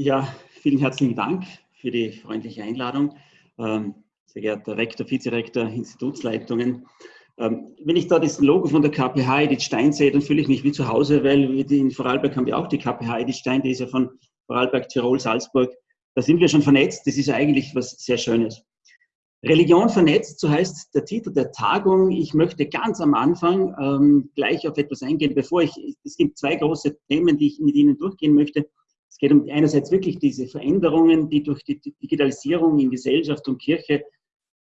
Ja, vielen herzlichen Dank für die freundliche Einladung. Ähm, sehr geehrter Rektor, Vizerektor, Institutsleitungen. Ähm, wenn ich da das Logo von der KPH Edith Stein sehe, dann fühle ich mich wie zu Hause, weil in Vorarlberg haben wir auch die KPH Edith Stein, die ist ja von Vorarlberg, Tirol, Salzburg. Da sind wir schon vernetzt. Das ist eigentlich was sehr Schönes. Religion vernetzt, so heißt der Titel der Tagung. Ich möchte ganz am Anfang ähm, gleich auf etwas eingehen, bevor ich, es gibt zwei große Themen, die ich mit Ihnen durchgehen möchte. Es geht um einerseits wirklich diese Veränderungen, die durch die Digitalisierung in Gesellschaft und Kirche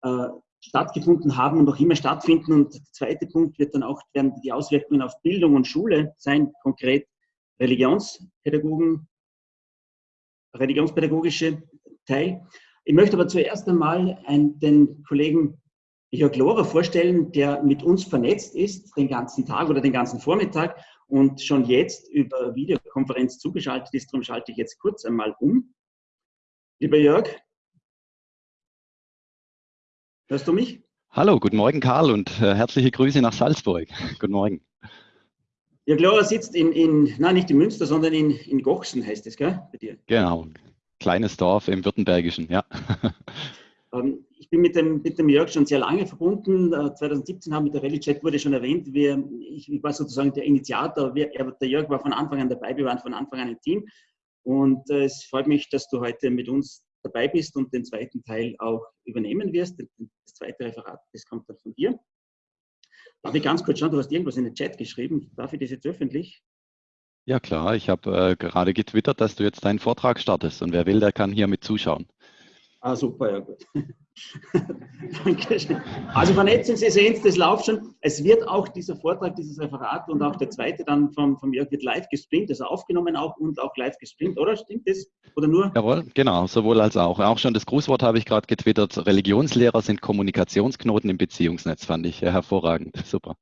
äh, stattgefunden haben und noch immer stattfinden. Und der zweite Punkt wird dann auch werden die Auswirkungen auf Bildung und Schule sein, konkret Religionspädagogen, religionspädagogische Teil. Ich möchte aber zuerst einmal einen, den Kollegen Jörg Lohrer vorstellen, der mit uns vernetzt ist, den ganzen Tag oder den ganzen Vormittag und schon jetzt über Videokonferenz zugeschaltet ist. Darum schalte ich jetzt kurz einmal um. Lieber Jörg, hörst du mich? Hallo, guten Morgen Karl und äh, herzliche Grüße nach Salzburg. guten Morgen. Jörg Lohrer sitzt in, in, nein, nicht in Münster, sondern in, in Gochsen heißt es, gell, bei dir? Genau, kleines Dorf im Württembergischen, ja. Ähm, ich bin mit dem, mit dem Jörg schon sehr lange verbunden. 2017 äh, haben wir der Rallye-Chat wurde schon erwähnt. Wir, ich, ich war sozusagen der Initiator. Wir, er, der Jörg war von Anfang an dabei. Wir waren von Anfang an ein Team. Und äh, es freut mich, dass du heute mit uns dabei bist und den zweiten Teil auch übernehmen wirst. Das zweite Referat, das kommt dann von dir. Darf ich ganz kurz schauen, du hast irgendwas in den Chat geschrieben. Darf ich das jetzt öffentlich? Ja klar, ich habe äh, gerade getwittert, dass du jetzt deinen Vortrag startest und wer will, der kann hier mit zuschauen. Ah, super, ja gut. Dankeschön. Also vernetzen Sie sehen es, das läuft schon. Es wird auch dieser Vortrag, dieses Referat und auch der zweite dann vom, vom Jörg wird live gestreamt, also aufgenommen auch und auch live gestreamt, oder? Stimmt das? Oder nur? Jawohl, genau, sowohl als auch. Auch schon das Grußwort habe ich gerade getwittert. Religionslehrer sind Kommunikationsknoten im Beziehungsnetz, fand ich hervorragend. Super.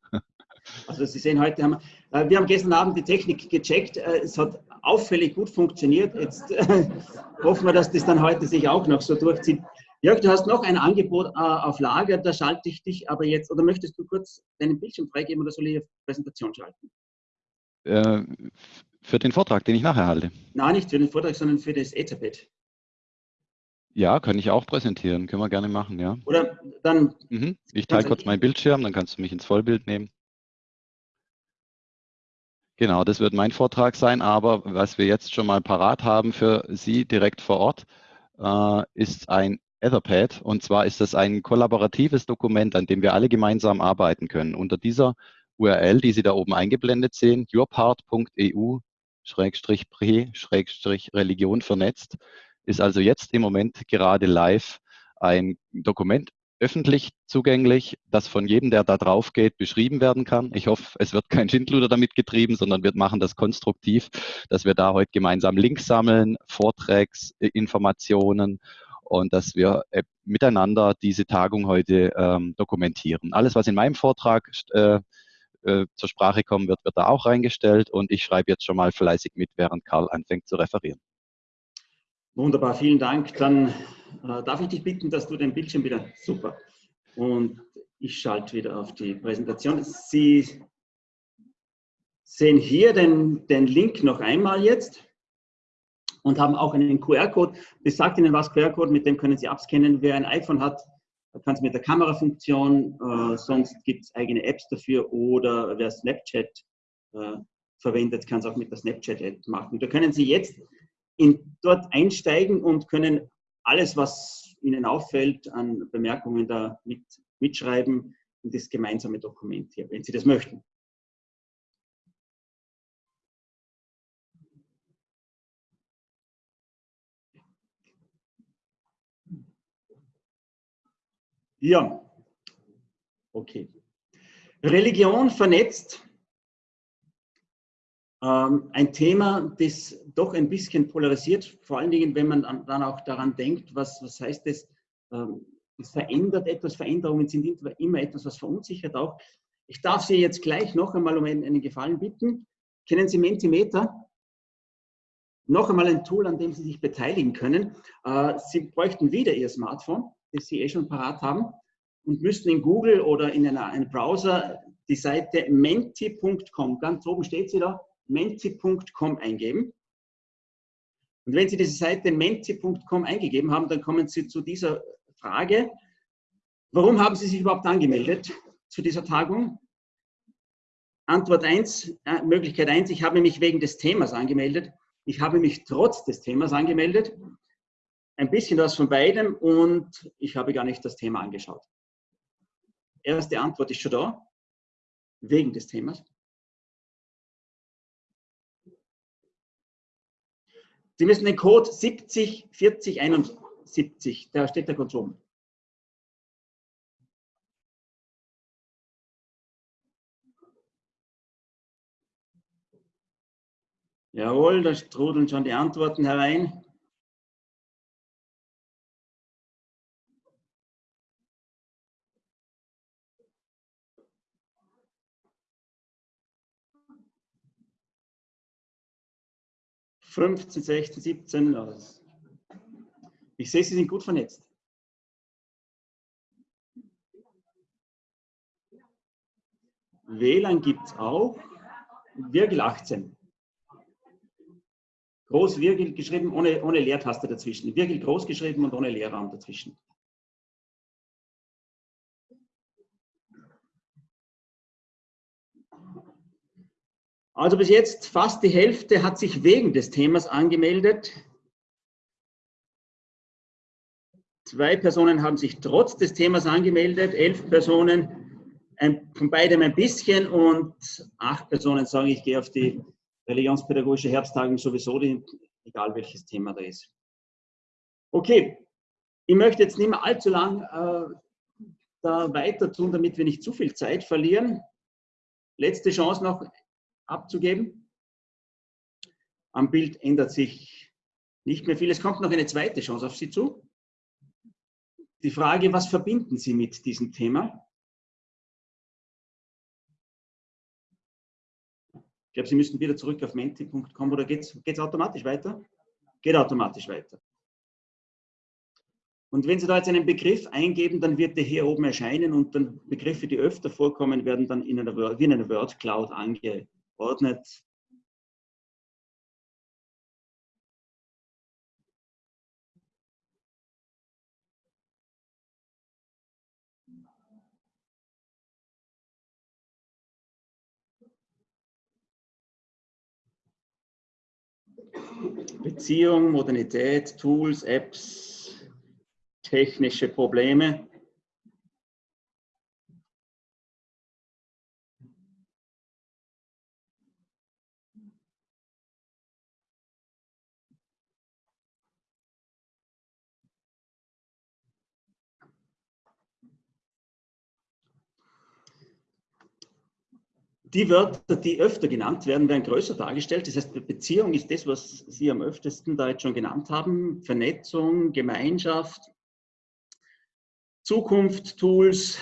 Also Sie sehen, heute haben wir, äh, wir haben gestern Abend die Technik gecheckt. Äh, es hat auffällig gut funktioniert. Jetzt äh, hoffen wir, dass das dann heute sich auch noch so durchzieht. Jörg, du hast noch ein Angebot auf Lager, da schalte ich dich aber jetzt, oder möchtest du kurz deinen Bildschirm freigeben oder soll ich auf Präsentation schalten? Äh, für den Vortrag, den ich nachher halte. Nein, nicht für den Vortrag, sondern für das Etherpad. Ja, kann ich auch präsentieren, können wir gerne machen, ja. Oder dann. Mhm. Ich teile kurz meinen Bildschirm, dann kannst du mich ins Vollbild nehmen. Genau, das wird mein Vortrag sein, aber was wir jetzt schon mal parat haben für Sie direkt vor Ort, äh, ist ein Etherpad. Und zwar ist das ein kollaboratives Dokument, an dem wir alle gemeinsam arbeiten können. Unter dieser URL, die Sie da oben eingeblendet sehen, yourpart.eu-pre-religion vernetzt, ist also jetzt im Moment gerade live ein Dokument öffentlich zugänglich, das von jedem, der da drauf geht, beschrieben werden kann. Ich hoffe, es wird kein Schindluder damit getrieben, sondern wir machen das konstruktiv, dass wir da heute gemeinsam Links sammeln, Vorträgsinformationen und dass wir äh, miteinander diese Tagung heute ähm, dokumentieren. Alles, was in meinem Vortrag äh, äh, zur Sprache kommen wird, wird da auch reingestellt und ich schreibe jetzt schon mal fleißig mit, während Karl anfängt zu referieren. Wunderbar, vielen Dank. Dann äh, darf ich dich bitten, dass du den Bildschirm wieder, super. Und ich schalte wieder auf die Präsentation. Sie sehen hier den, den Link noch einmal jetzt und haben auch einen QR-Code. Das sagt Ihnen was, QR-Code, mit dem können Sie abscannen. Wer ein iPhone hat, kann es mit der Kamerafunktion, äh, sonst gibt es eigene Apps dafür oder wer Snapchat äh, verwendet, kann es auch mit der Snapchat-App machen. Da können Sie jetzt in, dort einsteigen und können alles, was Ihnen auffällt, an Bemerkungen da mit, mitschreiben in das gemeinsame Dokument hier, wenn Sie das möchten. Ja, okay. Religion vernetzt ein Thema, das doch ein bisschen polarisiert, vor allen Dingen, wenn man dann auch daran denkt, was, was heißt das, ähm, es verändert etwas, Veränderungen sind immer etwas, was verunsichert auch. Ich darf Sie jetzt gleich noch einmal um einen Gefallen bitten. Kennen Sie Mentimeter? Noch einmal ein Tool, an dem Sie sich beteiligen können. Äh, Sie bräuchten wieder Ihr Smartphone, das Sie eh schon parat haben, und müssten in Google oder in einem Browser die Seite menti.com, ganz oben steht sie da, menti.com eingeben. Und wenn Sie diese Seite menti.com eingegeben haben, dann kommen Sie zu dieser Frage, warum haben Sie sich überhaupt angemeldet zu dieser Tagung? Antwort 1, äh, Möglichkeit 1, ich habe mich wegen des Themas angemeldet. Ich habe mich trotz des Themas angemeldet. Ein bisschen was von beidem und ich habe gar nicht das Thema angeschaut. Erste Antwort ist schon da, wegen des Themas. Sie müssen den Code 70 40 71, da steht der Konsum. Jawohl, da trudeln schon die Antworten herein. Fünfzehn, sechzehn, siebzehn. Ich sehe, Sie sind gut vernetzt. WLAN gibt es auch. Virgil 18. Groß Virgil geschrieben, ohne, ohne Leertaste dazwischen. Virgil groß geschrieben und ohne Leerraum dazwischen. Also bis jetzt fast die Hälfte hat sich wegen des Themas angemeldet. Zwei Personen haben sich trotz des Themas angemeldet, elf Personen ein, von beidem ein bisschen und acht Personen sagen, ich gehe auf die religionspädagogische Herbsttagung sowieso, die, egal welches Thema da ist. Okay, ich möchte jetzt nicht mehr allzu lang äh, da weiter tun, damit wir nicht zu viel Zeit verlieren. Letzte Chance noch abzugeben. Am Bild ändert sich nicht mehr viel. Es kommt noch eine zweite Chance auf Sie zu. Die Frage, was verbinden Sie mit diesem Thema? glaube, Sie müssen wieder zurück auf menti.com oder geht es automatisch weiter? Geht automatisch weiter. Und wenn Sie da jetzt einen Begriff eingeben, dann wird der hier oben erscheinen und dann Begriffe, die öfter vorkommen, werden dann in einer, wie in einer Word Cloud angeordnet. Beziehung, Modernität, Tools, Apps, technische Probleme. Die Wörter, die öfter genannt werden, werden größer dargestellt. Das heißt, Beziehung ist das, was Sie am öftesten da jetzt schon genannt haben. Vernetzung, Gemeinschaft, Zukunft, Tools,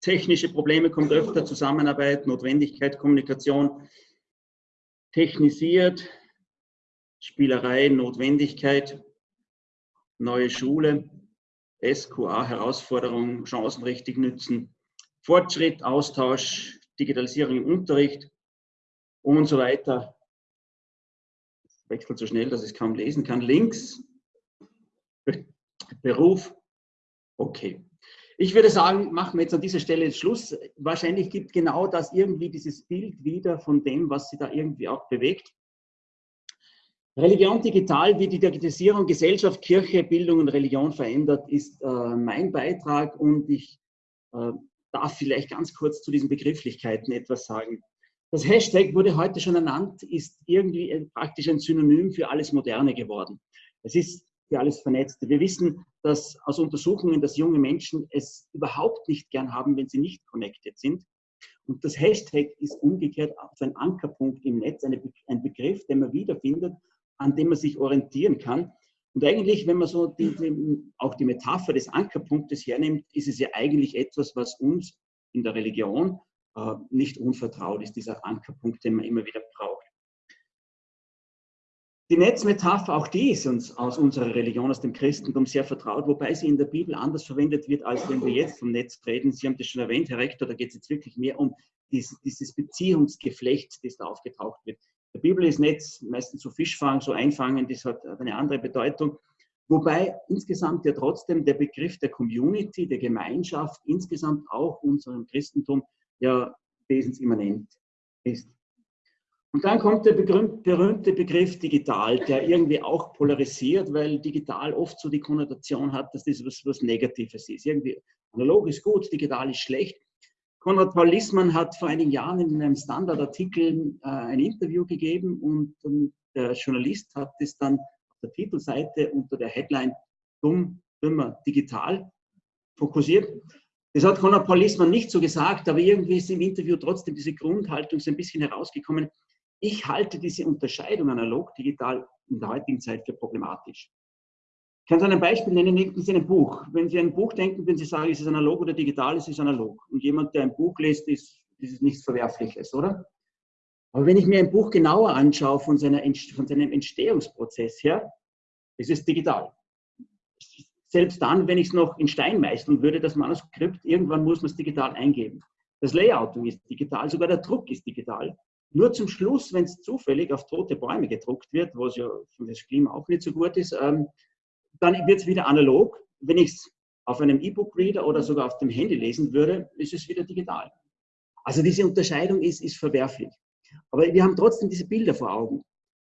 technische Probleme kommt öfter, Zusammenarbeit, Notwendigkeit, Kommunikation, technisiert, Spielerei, Notwendigkeit, neue Schule, SQA, Herausforderung, Chancen richtig nützen, Fortschritt, Austausch, Digitalisierung im Unterricht und so weiter. Es wechselt so schnell, dass ich es kaum lesen kann. Links, Beruf, okay. Ich würde sagen, machen wir jetzt an dieser Stelle Schluss. Wahrscheinlich gibt genau das irgendwie dieses Bild wieder von dem, was sie da irgendwie auch bewegt. Religion digital, wie die Digitalisierung Gesellschaft, Kirche, Bildung und Religion verändert, ist äh, mein Beitrag und ich äh, darf vielleicht ganz kurz zu diesen Begrifflichkeiten etwas sagen. Das Hashtag wurde heute schon ernannt, ist irgendwie praktisch ein Synonym für alles Moderne geworden. Es ist für alles Vernetzte. Wir wissen, dass aus Untersuchungen, dass junge Menschen es überhaupt nicht gern haben, wenn sie nicht connected sind. Und das Hashtag ist umgekehrt so ein Ankerpunkt im Netz, ein Begriff, den man wiederfindet, an dem man sich orientieren kann. Und eigentlich, wenn man so die, die, auch die Metapher des Ankerpunktes hernimmt, ist es ja eigentlich etwas, was uns in der Religion äh, nicht unvertraut ist, dieser Ankerpunkt, den man immer wieder braucht. Die Netzmetapher, auch die ist uns aus unserer Religion, aus dem Christentum sehr vertraut, wobei sie in der Bibel anders verwendet wird, als wenn wir jetzt vom Netz reden. Sie haben das schon erwähnt, Herr Rektor, da geht es jetzt wirklich mehr um dieses, dieses Beziehungsgeflecht, das da aufgetaucht wird. Der Bibel ist Netz meistens so Fischfang, so Einfangen, das hat eine andere Bedeutung. Wobei insgesamt ja trotzdem der Begriff der Community, der Gemeinschaft, insgesamt auch unserem Christentum ja wesensimmanent ist. Und dann kommt der berühmte Begriff digital, der irgendwie auch polarisiert, weil digital oft so die Konnotation hat, dass das was, was Negatives ist. Irgendwie analog ist gut, digital ist schlecht. Konrad Paul Lissmann hat vor einigen Jahren in einem Standardartikel äh, ein Interview gegeben und, und der Journalist hat es dann auf der Titelseite unter der Headline Dumm, Dümmer, Digital fokussiert. Das hat Konrad Paul Lissmann nicht so gesagt, aber irgendwie ist im Interview trotzdem diese Grundhaltung so ein bisschen herausgekommen. Ich halte diese Unterscheidung analog-digital in der heutigen Zeit für problematisch. Ich kann so ein Beispiel nennen, denken Sie ein Buch. Wenn Sie ein Buch denken, wenn Sie sagen, ist es analog oder digital, ist es analog. Und jemand, der ein Buch liest, ist, ist nichts Verwerfliches, oder? Aber wenn ich mir ein Buch genauer anschaue von, seiner, von seinem Entstehungsprozess her, ist es digital. Selbst dann, wenn ich es noch in Stein meißeln würde, das Manuskript, irgendwann muss man es digital eingeben. Das Layouting ist digital, sogar der Druck ist digital. Nur zum Schluss, wenn es zufällig auf tote Bäume gedruckt wird, was ja für das Klima auch nicht so gut ist, ähm, dann wird es wieder analog. Wenn ich es auf einem E-Book-Reader oder sogar auf dem Handy lesen würde, ist es wieder digital. Also diese Unterscheidung ist, ist verwerflich. Aber wir haben trotzdem diese Bilder vor Augen.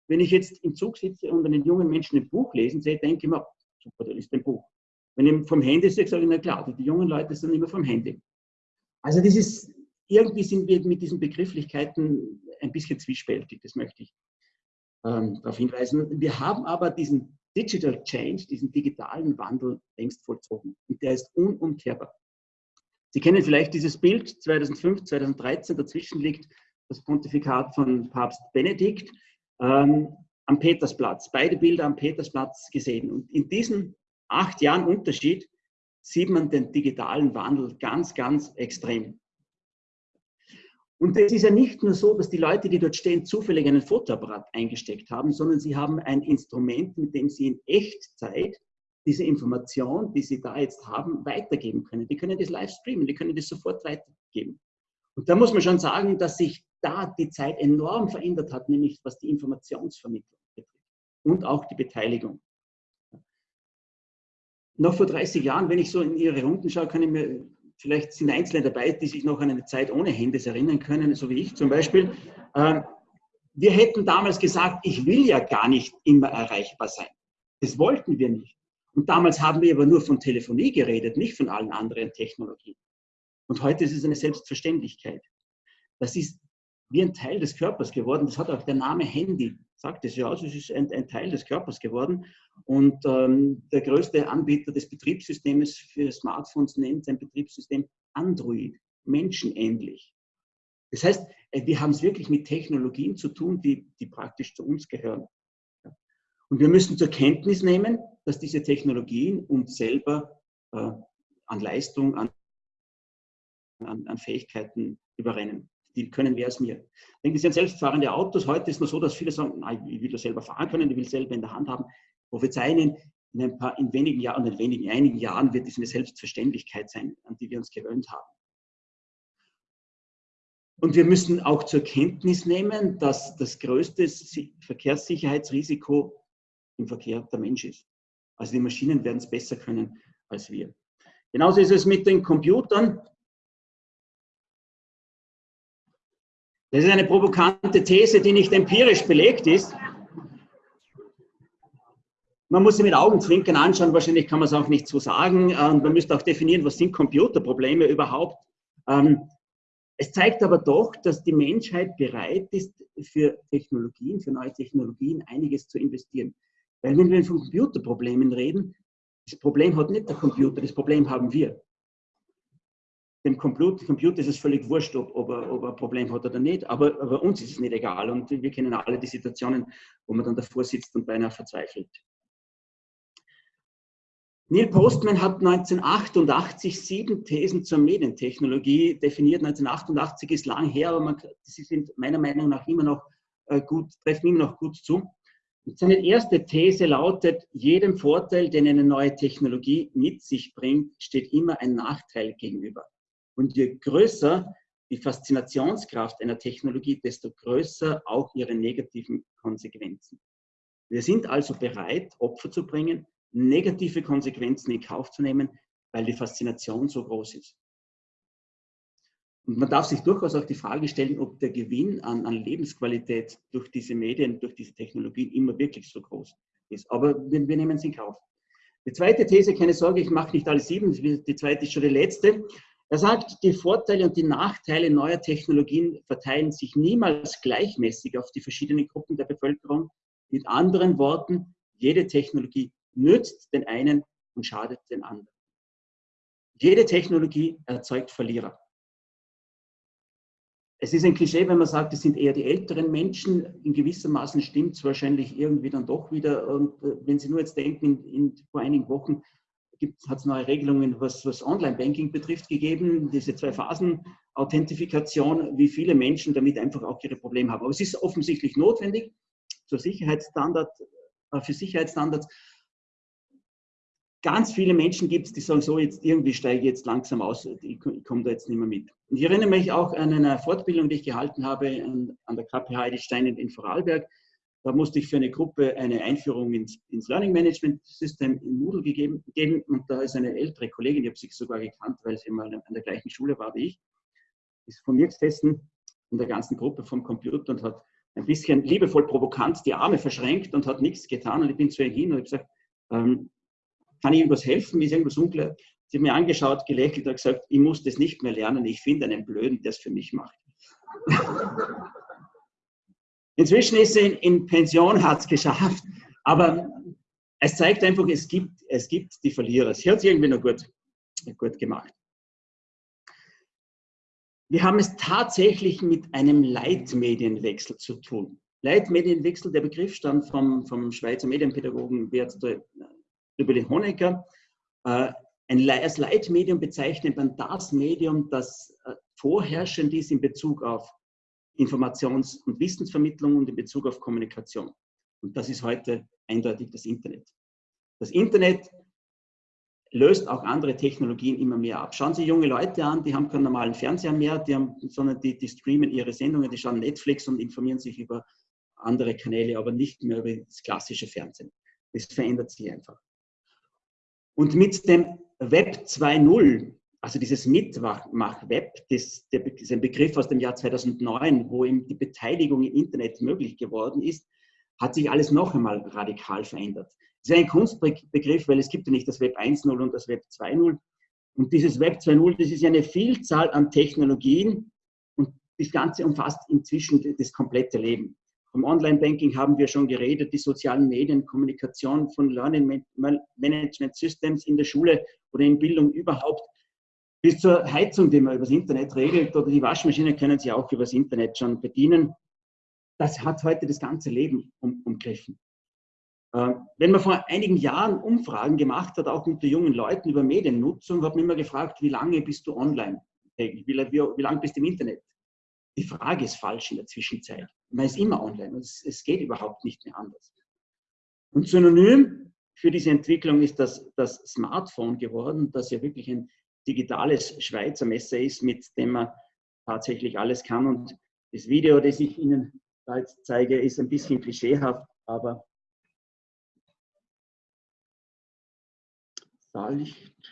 Wenn ich jetzt im Zug sitze und einen jungen Menschen ein Buch lesen sehe, denke ich mir, super, da ist ein Buch. Wenn ich vom Handy sehe, sage ich, na klar, die jungen Leute sind immer vom Handy. Also das ist, irgendwie sind wir mit diesen Begrifflichkeiten ein bisschen zwiespältig, das möchte ich ähm, darauf hinweisen. Wir haben aber diesen Digital Change, diesen digitalen Wandel längst vollzogen. Und der ist unumkehrbar. Sie kennen vielleicht dieses Bild 2005, 2013, dazwischen liegt das Pontifikat von Papst Benedikt ähm, am Petersplatz. Beide Bilder am Petersplatz gesehen. Und in diesen acht Jahren Unterschied sieht man den digitalen Wandel ganz, ganz extrem. Und es ist ja nicht nur so, dass die Leute, die dort stehen, zufällig einen Fotoapparat eingesteckt haben, sondern sie haben ein Instrument, mit dem sie in Echtzeit diese Information, die sie da jetzt haben, weitergeben können. Die können das live streamen, die können das sofort weitergeben. Und da muss man schon sagen, dass sich da die Zeit enorm verändert hat, nämlich was die Informationsvermittlung betrifft und auch die Beteiligung. Noch vor 30 Jahren, wenn ich so in Ihre Runden schaue, kann ich mir Vielleicht sind Einzelne dabei, die sich noch an eine Zeit ohne Handys erinnern können, so wie ich zum Beispiel. Ähm, wir hätten damals gesagt, ich will ja gar nicht immer erreichbar sein. Das wollten wir nicht. Und damals haben wir aber nur von Telefonie geredet, nicht von allen anderen Technologien. Und heute ist es eine Selbstverständlichkeit. Das ist wie ein Teil des Körpers geworden. Das hat auch der Name Handy, sagt es ja aus, es ist ein, ein Teil des Körpers geworden. Und ähm, der größte Anbieter des Betriebssystems für Smartphones nennt sein Betriebssystem Android, menschenähnlich. Das heißt, äh, wir haben es wirklich mit Technologien zu tun, die, die praktisch zu uns gehören. Und wir müssen zur Kenntnis nehmen, dass diese Technologien uns selber äh, an Leistung, an, an, an Fähigkeiten überrennen die können mehr als mir. Denken Sie an selbstfahrende Autos. Heute ist es nur so, dass viele sagen, nein, ich will das selber fahren können, ich will selber in der Hand haben. Prophezeien in, ein paar, in wenigen Jahren, in wenigen, einigen Jahren wird es eine Selbstverständlichkeit sein, an die wir uns gewöhnt haben. Und wir müssen auch zur Kenntnis nehmen, dass das größte Verkehrssicherheitsrisiko im Verkehr der Mensch ist. Also die Maschinen werden es besser können als wir. Genauso ist es mit den Computern. Das ist eine provokante These, die nicht empirisch belegt ist. Man muss sie mit Augenzwinkern anschauen, wahrscheinlich kann man es auch nicht so sagen. Und man müsste auch definieren, was sind Computerprobleme überhaupt. Ähm, es zeigt aber doch, dass die Menschheit bereit ist, für Technologien, für neue Technologien einiges zu investieren. Weil wenn wir von Computerproblemen reden, das Problem hat nicht der Computer, das Problem haben wir dem Computer, ist es völlig wurscht, ob, ob, er, ob er ein Problem hat oder nicht, aber, aber uns ist es nicht egal und wir kennen alle die Situationen, wo man dann davor sitzt und beinahe verzweifelt. Neil Postman hat 1988 sieben Thesen zur Medientechnologie definiert. 1988 ist lang her, aber man, sie sind meiner Meinung nach immer noch äh, gut, treffen immer noch gut zu. Und seine erste These lautet, jedem Vorteil, den eine neue Technologie mit sich bringt, steht immer ein Nachteil gegenüber. Und je größer die Faszinationskraft einer Technologie, desto größer auch ihre negativen Konsequenzen. Wir sind also bereit, Opfer zu bringen, negative Konsequenzen in Kauf zu nehmen, weil die Faszination so groß ist. Und man darf sich durchaus auch die Frage stellen, ob der Gewinn an, an Lebensqualität durch diese Medien, durch diese Technologien immer wirklich so groß ist. Aber wir, wir nehmen es in Kauf. Die zweite These, keine Sorge, ich mache nicht alle sieben, die zweite ist schon die letzte. Er sagt, die Vorteile und die Nachteile neuer Technologien verteilen sich niemals gleichmäßig auf die verschiedenen Gruppen der Bevölkerung. Mit anderen Worten, jede Technologie nützt den einen und schadet den anderen. Jede Technologie erzeugt Verlierer es ist ein Klischee, wenn man sagt, es sind eher die älteren Menschen. In gewissem Maßen stimmt es wahrscheinlich irgendwie dann doch wieder. Und äh, wenn Sie nur jetzt denken, in, in, vor einigen Wochen hat es neue Regelungen, was, was Online-Banking betrifft, gegeben, diese zwei Phasen Authentifikation, wie viele Menschen damit einfach auch ihre Probleme haben. Aber es ist offensichtlich notwendig zur Sicherheitsstandard, äh, für Sicherheitsstandards ganz viele Menschen gibt es, die sagen, so, jetzt irgendwie steige ich jetzt langsam aus, ich, komme da jetzt nicht mehr mit. Ich erinnere mich auch an eine Fortbildung, die ich gehalten habe an, der KPH Edelstein in Vorarlberg. Da musste ich für eine Gruppe eine Einführung ins, ins Learning Management System in Moodle gegeben, geben. Und da ist eine ältere Kollegin, die habe sie sogar gekannt, weil sie mal an der gleichen Schule war wie ich, ist von mir gesessen in der ganzen Gruppe vom Computer und hat ein bisschen liebevoll provokant die Arme verschränkt und hat nichts getan. Und ich bin zu ihr hin und habe gesagt, ähm, kann ich irgendwas helfen? Ist irgendwas unklar? Sie hat mir angeschaut, gelächelt und gesagt, ich muss das nicht mehr lernen, ich finde einen Blöden, der es für mich macht. Inzwischen ist sie in, Pension, hat es geschafft, aber es zeigt einfach, es gibt, es gibt die Verlierer. Sie hat es irgendwie noch gut, gut gemacht. Wir haben es tatsächlich mit einem Leitmedienwechsel zu tun. Leitmedienwechsel, der Begriff stammt vom, vom Schweizer Medienpädagogen Bert den Honecker. Äh, als Leitmedium bezeichnet man das Medium, das äh, vorherrschend ist in Bezug auf Informations- und Wissensvermittlung und in Bezug auf Kommunikation. Und das ist heute eindeutig das Internet. Das Internet löst auch andere Technologien immer mehr ab. Schauen Sie junge Leute an, die haben keinen normalen Fernseher mehr, die haben, sondern die, die streamen ihre Sendungen, die schauen Netflix und informieren sich über andere Kanäle, aber nicht mehr über das klassische Fernsehen. Das verändert sich einfach. Und mit dem Web 2.0, also dieses Mitmach-Web, das, das ist ein Begriff aus dem Jahr 2009, wo eben die Beteiligung im Internet möglich geworden ist, hat sich alles noch einmal radikal verändert. Das ist ein Kunstbegriff, weil es gibt ja nicht das Web 1.0 und das Web 2.0. Und dieses Web 2.0, das ist ja eine Vielzahl an Technologien und das Ganze umfasst inzwischen das komplette Leben. Vom Online-Banking haben wir schon geredet, die sozialen Medien, Kommunikation von Learning Management Systems in der Schule oder in Bildung überhaupt, bis zur Heizung, die man übers Internet regelt, oder die Waschmaschine können Sie auch übers Internet schon bedienen. Das hat heute das ganze Leben um, umgriffen. Äh, wenn man vor einigen Jahren Umfragen gemacht hat, auch unter jungen Leuten über Mediennutzung, hat man immer gefragt, wie lange bist du online? Wie, wie, wie lange bist du im Internet? Die Frage ist falsch in der Zwischenzeit. Man ist immer online und es, es geht überhaupt nicht mehr anders. Und synonym für diese Entwicklung ist das, das Smartphone geworden, das ja wirklich ein digitales Schweizer Messer ist, mit dem man tatsächlich alles kann. Und das Video, das ich Ihnen da jetzt zeige, ist ein bisschen klischeehaft, aber Salicht.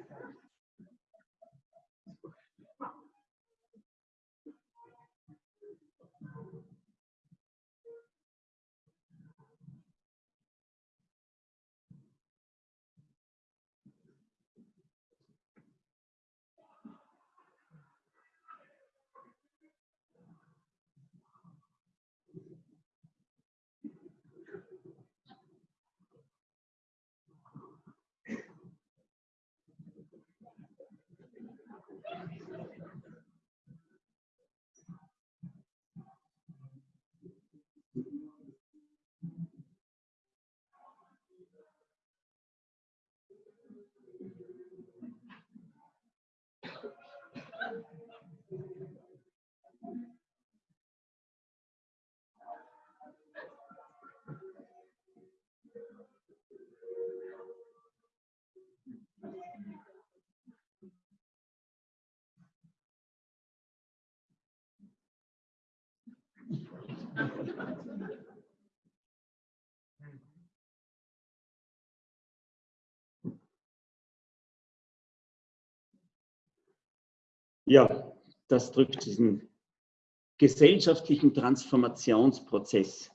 Ja, das drückt diesen gesellschaftlichen Transformationsprozess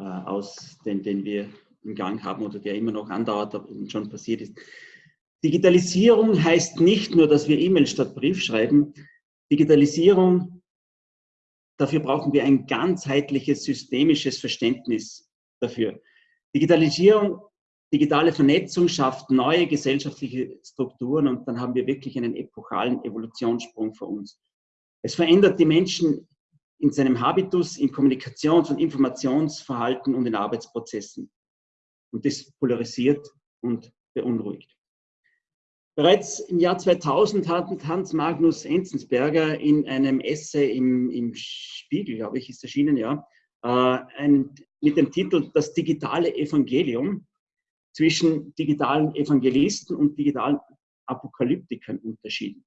äh, aus, den, den wir im Gang haben oder der immer noch andauert und schon passiert ist. Digitalisierung heißt nicht nur, dass wir E-Mail statt Brief schreiben. Digitalisierung, dafür brauchen wir ein ganzheitliches, systemisches Verständnis dafür. Digitalisierung, digitale Vernetzung schafft neue gesellschaftliche Strukturen und dann haben wir wirklich einen epochalen Evolutionssprung vor uns. Es verändert die Menschen in seinem Habitus, in Kommunikations- und Informationsverhalten und in Arbeitsprozessen. Und das polarisiert und beunruhigt. Bereits im Jahr 2000 hat Hans Magnus Enzensberger in einem Essay im, im Spiegel, glaube ich, ist erschienen, ja, äh, ein, mit dem Titel Das digitale Evangelium zwischen digitalen Evangelisten und digitalen Apokalyptikern unterschieden.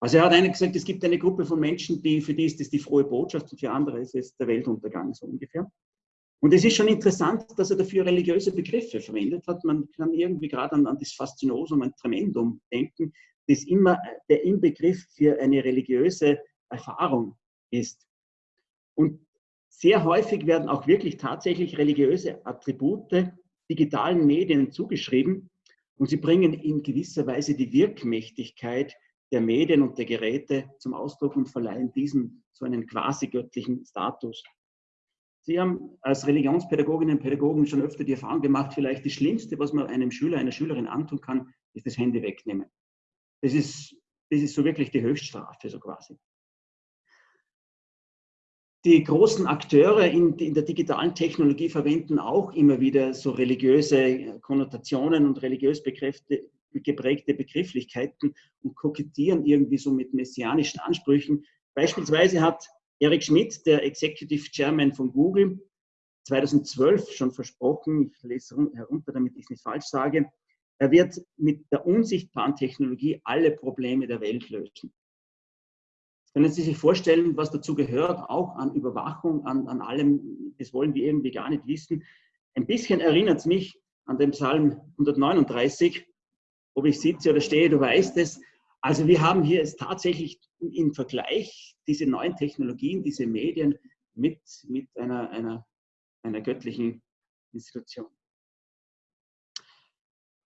Also er hat eigentlich gesagt, es gibt eine Gruppe von Menschen, die, für die ist es die frohe Botschaft und für andere ist es der Weltuntergang, so ungefähr. Und es ist schon interessant, dass er dafür religiöse Begriffe verwendet hat. Man kann irgendwie gerade an, an das Faszinosum, ein Tremendum denken, das immer der Inbegriff für eine religiöse Erfahrung ist. Und sehr häufig werden auch wirklich tatsächlich religiöse Attribute digitalen Medien zugeschrieben und sie bringen in gewisser Weise die Wirkmächtigkeit der Medien und der Geräte zum Ausdruck und verleihen diesem so einen quasi göttlichen Status. Sie haben als Religionspädagoginnen und Pädagogen schon öfter die Erfahrung gemacht, vielleicht das Schlimmste, was man einem Schüler, einer Schülerin antun kann, ist das Handy wegnehmen. Das ist, das ist so wirklich die Höchststrafe, so quasi. Die großen Akteure in, in, der digitalen Technologie verwenden auch immer wieder so religiöse Konnotationen und religiös geprägte Begrifflichkeiten und kokettieren irgendwie so mit messianischen Ansprüchen. Beispielsweise hat Eric Schmidt, der Executive Chairman von Google, 2012 schon versprochen, ich lese herunter, damit ich es nicht falsch sage, er wird mit der unsichtbaren Technologie alle Probleme der Welt lösen. Können Sie sich vorstellen, was dazu gehört, auch an Überwachung, an, an allem, das wollen wir irgendwie gar nicht wissen. Ein bisschen erinnert es mich an den Psalm 139, ob ich sitze oder stehe, du weißt es. Also wir haben hier es tatsächlich im Vergleich diese neuen Technologien, diese Medien mit, mit einer, einer, einer göttlichen Institution.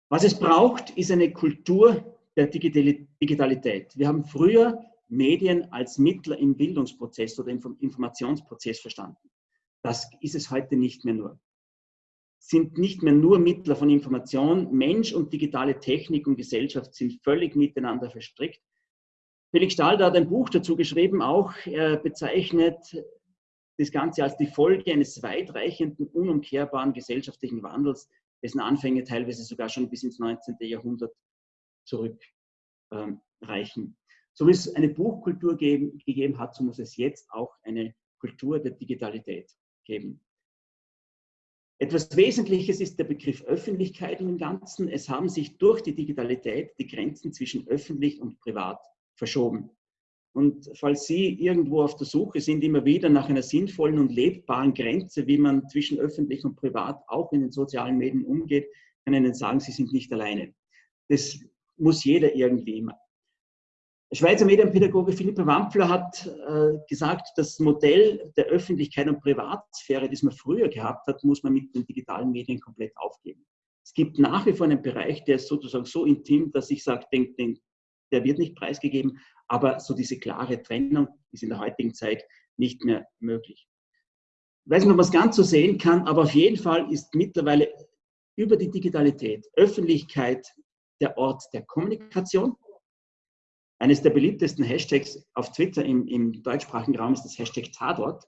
Was es braucht, ist eine Kultur der Digitalität. Wir haben früher Medien als Mittler im Bildungsprozess oder im Informationsprozess verstanden. Das ist es heute nicht mehr nur sind nicht mehr nur Mittler von Information. Mensch und digitale Technik und Gesellschaft sind völlig miteinander verstrickt. Felix Stalder hat ein Buch dazu geschrieben, auch er bezeichnet das Ganze als die Folge eines weitreichenden, unumkehrbaren gesellschaftlichen Wandels, dessen Anfänge teilweise sogar schon bis ins 19. Jahrhundert zurückreichen. Ähm, so wie es eine Buchkultur geben, gegeben hat, so muss es jetzt auch eine Kultur der Digitalität geben. Etwas Wesentliches ist der Begriff Öffentlichkeit im Ganzen. Es haben sich durch die Digitalität die Grenzen zwischen öffentlich und privat verschoben. Und falls Sie irgendwo auf der Suche sind, immer wieder nach einer sinnvollen und lebbaren Grenze, wie man zwischen öffentlich und privat auch in den sozialen Medien umgeht, kann ich Ihnen sagen, Sie sind nicht alleine. Das muss jeder irgendwie Schweizer Medienpädagoge Philippe Wampfler hat äh, gesagt, das Modell der Öffentlichkeit und Privatsphäre, das man früher gehabt hat, muss man mit den digitalen Medien komplett aufgeben. Es gibt nach wie vor einen Bereich, der ist sozusagen so intim, dass ich sage, den, den, der wird nicht preisgegeben, aber so diese klare Trennung ist in der heutigen Zeit nicht mehr möglich. Ich weiß nicht, ob man es ganz so sehen kann, aber auf jeden Fall ist mittlerweile über die Digitalität Öffentlichkeit der Ort der Kommunikation, eines der beliebtesten Hashtags auf Twitter im, im deutschsprachigen Raum ist das Hashtag Tatort.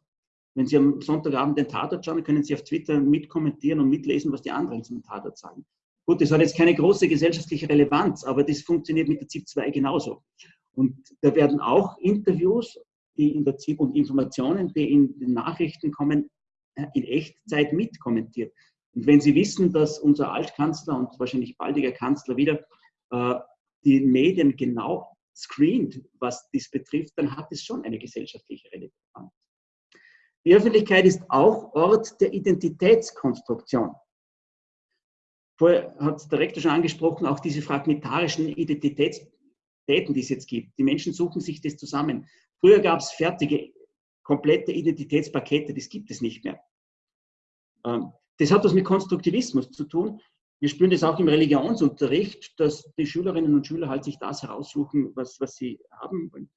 Wenn Sie am Sonntagabend den Tatort schauen, können Sie auf Twitter mitkommentieren und mitlesen, was die anderen zum Tatort sagen. Gut, das hat jetzt keine große gesellschaftliche Relevanz, aber das funktioniert mit der ZIP 2 genauso. Und da werden auch Interviews die in der ZIP und Informationen, die in den Nachrichten kommen, in Echtzeit mitkommentiert. Und wenn Sie wissen, dass unser Altkanzler und wahrscheinlich baldiger Kanzler wieder äh, die Medien genau screent, was dies betrifft, dann hat es schon eine gesellschaftliche Relevanz. Die Öffentlichkeit ist auch Ort der Identitätskonstruktion. Vorher hat der Rektor schon angesprochen, auch diese fragmentarischen Identitätskonstruktionen Daten, die es jetzt gibt. Die Menschen suchen sich das zusammen. Früher gab es fertige, komplette Identitätspakete, das gibt es nicht mehr. Ähm, das hat was mit Konstruktivismus zu tun. Wir spüren das auch im Religionsunterricht, dass die Schülerinnen und Schüler halt sich das heraussuchen, was, was sie haben wollen.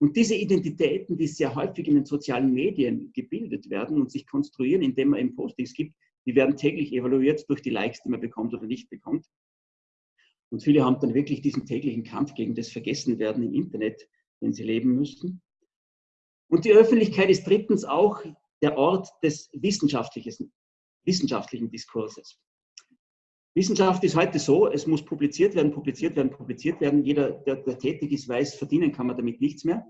Und diese Identitäten, die sehr häufig in den sozialen Medien gebildet werden und sich konstruieren, indem man eben Postings gibt, die werden täglich evaluiert durch die Likes, die man bekommt oder nicht bekommt. Und viele haben dann wirklich diesen täglichen Kampf gegen das Vergessenwerden im Internet, den sie leben müssen. Und die Öffentlichkeit ist drittens auch der Ort des wissenschaftlichen, wissenschaftlichen Diskurses. Wissenschaft ist heute so, es muss publiziert werden, publiziert werden, publiziert werden. Jeder, der, der tätig ist, weiß, verdienen kann man damit nichts mehr.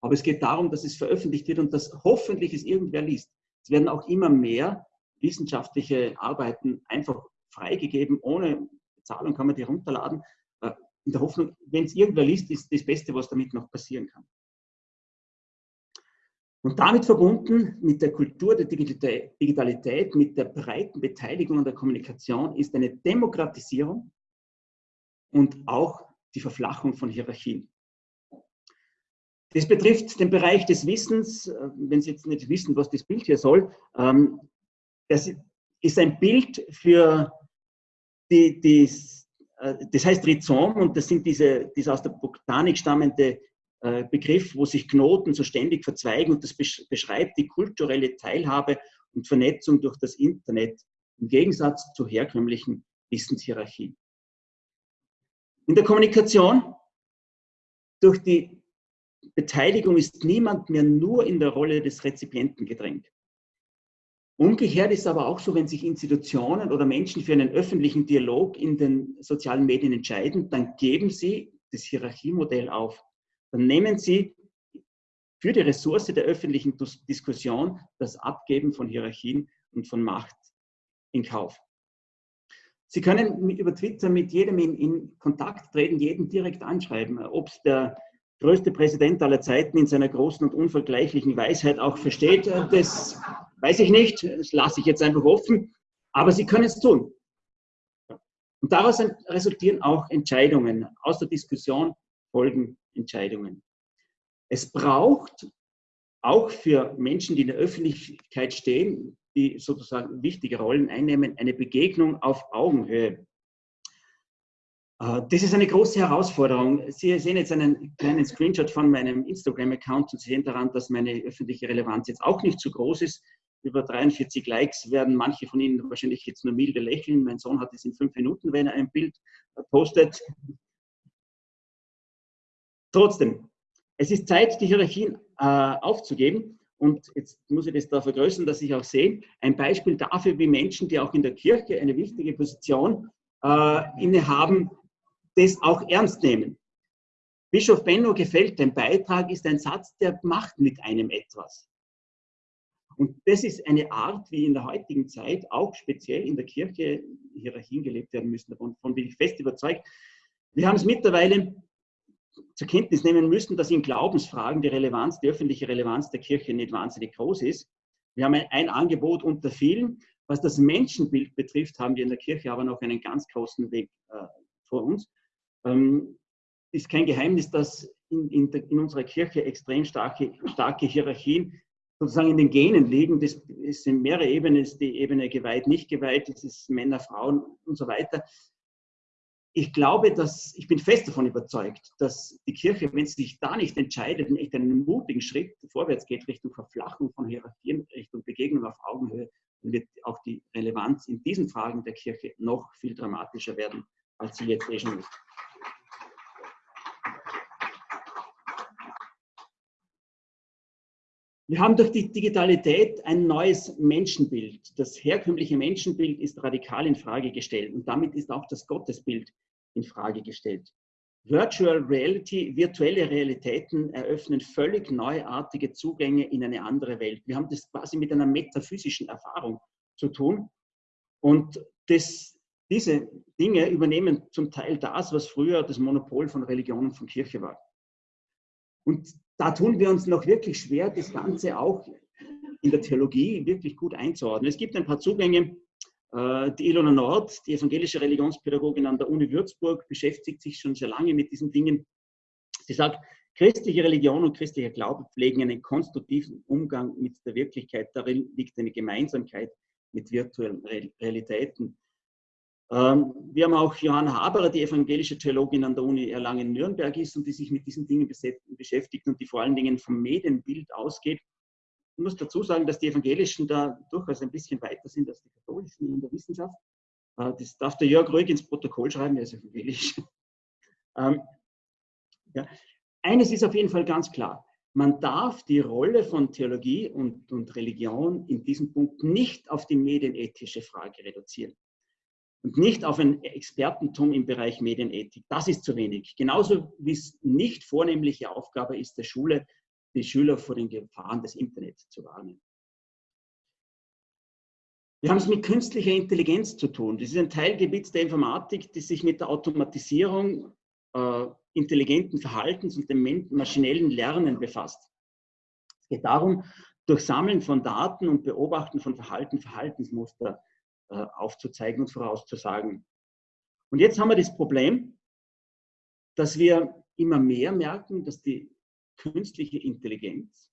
Aber es geht darum, dass es veröffentlicht wird und dass hoffentlich es irgendwer liest. Es werden auch immer mehr wissenschaftliche Arbeiten einfach freigegeben, ohne Zahlung kann man die runterladen. Äh, in der Hoffnung, wenn es irgendwer liest, ist das Beste, was damit noch passieren kann. Und damit verbunden mit der Kultur der Digitalität, mit der breiten Beteiligung an der Kommunikation ist eine Demokratisierung und auch die Verflachung von Hierarchien. Das betrifft den Bereich des Wissens, wenn Sie jetzt nicht wissen, was das Bild hier soll. Ähm, das ist ein Bild für die, die, äh, das heißt Rhizom und das sind diese, diese aus der Botanik stammende Begriff, wo sich Knoten so ständig verzweigen und das beschreibt die kulturelle Teilhabe und Vernetzung durch das Internet im Gegensatz zur herkömmlichen Wissenshierarchie. In der Kommunikation durch die Beteiligung ist niemand mehr nur in der Rolle des Rezipienten gedrängt. Umgekehrt ist aber auch so, wenn sich Institutionen oder Menschen für einen öffentlichen Dialog in den sozialen Medien entscheiden, dann geben sie das Hierarchiemodell auf. Dann nehmen sie für die Ressource der öffentlichen Diskussion das Abgeben von Hierarchien und von Macht in Kauf. Sie können über Twitter mit jedem in, in Kontakt treten, jeden direkt anschreiben, ob es der größte Präsident aller Zeiten in seiner großen und unvergleichlichen Weisheit auch versteht, das weiß ich nicht, das lasse ich jetzt einfach offen, aber Sie können es tun. Und daraus resultieren auch Entscheidungen. Aus der Diskussion folgen Entscheidungen. Es braucht auch für Menschen, die in der Öffentlichkeit stehen, die sozusagen wichtige Rollen einnehmen, eine Begegnung auf Augenhöhe. Äh, das ist eine große Herausforderung. Sie sehen jetzt einen kleinen Screenshot von meinem Instagram-Account und sehen daran, dass meine öffentliche Relevanz jetzt auch nicht so groß ist. Über 43 Likes werden manche von Ihnen wahrscheinlich jetzt nur milde lächeln. Mein Sohn hat es in fünf Minuten, wenn er ein Bild postet. Trotzdem, es ist Zeit, die Hierarchien äh, aufzugeben. Und jetzt muss ich das da vergrößern, dass ich auch sehe, ein Beispiel dafür, wie Menschen, die auch in der Kirche eine wichtige Position äh, innehaben, das auch ernst nehmen. Bischof Benno gefällt dein Beitrag, ist ein Satz, der macht mit einem etwas. Und das ist eine Art, wie in der heutigen Zeit auch speziell in der Kirche Hierarchien gelebt werden müssen. Davon bin ich fest überzeugt. Wir haben es mittlerweile zur Kenntnis nehmen müssen, dass in Glaubensfragen die Relevanz, die öffentliche Relevanz der Kirche nicht wahnsinnig groß ist. Wir haben ein, Angebot unter vielen. Was das Menschenbild betrifft, haben wir in der Kirche aber noch einen ganz großen Weg äh, vor uns. Ähm, ist kein Geheimnis, dass in, in, der, in, unserer Kirche extrem starke, starke Hierarchien sozusagen in den Genen liegen. Das sind mehrere Ebenen, das ist die Ebene geweiht, nicht geweiht, das ist Männer, Frauen und so weiter. Ich glaube, dass, ich bin fest davon überzeugt, dass die Kirche, wenn sie sich da nicht entscheidet, in echt einen mutigen Schritt vorwärts geht Richtung Verflachung von Hierarchien, Richtung Begegnung auf Augenhöhe, dann wird auch die Relevanz in diesen Fragen der Kirche noch viel dramatischer werden, als sie jetzt eh schon ist. Wir haben durch die Digitalität ein neues Menschenbild. Das herkömmliche Menschenbild ist radikal in Frage gestellt und damit ist auch das Gottesbild in Frage gestellt. Virtual Reality, virtuelle Realitäten eröffnen völlig neuartige Zugänge in eine andere Welt. Wir haben das quasi mit einer metaphysischen Erfahrung zu tun. Und das, diese Dinge übernehmen zum Teil das, was früher das Monopol von Religion und von Kirche war. Und da tun wir uns noch wirklich schwer, das Ganze auch in der Theologie wirklich gut einzuordnen. Es gibt ein paar Zugänge. Äh, die Ilona Nord, die evangelische Religionspädagogin an der Uni Würzburg, beschäftigt sich schon sehr lange mit diesen Dingen. Sie sagt, christliche Religion und christlicher Glaube pflegen einen konstruktiven Umgang mit der Wirklichkeit. Darin liegt eine Gemeinsamkeit mit virtuellen Realitäten. Ähm, wir haben auch Johanna Haberer, die evangelische Theologin an der Uni Erlangen-Nürnberg ist und die sich mit diesen Dingen beschäftigt und die vor allen Dingen vom Medienbild ausgeht. Ich muss dazu sagen, dass die Evangelischen da durchaus ein bisschen weiter sind als die Katholischen in der Wissenschaft. Äh, das darf der Jörg ruhig ins Protokoll schreiben, er ist evangelisch. Ähm, ja. Eines ist auf jeden Fall ganz klar. Man darf die Rolle von Theologie und, und Religion in diesem Punkt nicht auf die medienethische Frage reduzieren und nicht auf ein Expertentum im Bereich Medienethik. Das ist zu wenig. Genauso wie es nicht vornehmliche Aufgabe ist der Schule, die Schüler vor den Gefahren des Internets zu warnen. Wir haben es mit künstlicher Intelligenz zu tun. Das ist ein Teilgebiet der Informatik, das sich mit der Automatisierung äh, intelligenten Verhaltens und dem maschinellen Lernen befasst. Es geht darum, durch Sammeln von Daten und Beobachten von Verhalten, Verhaltensmuster aufzuzeigen und vorauszusagen. Und jetzt haben wir das Problem, dass wir immer mehr merken, dass die künstliche Intelligenz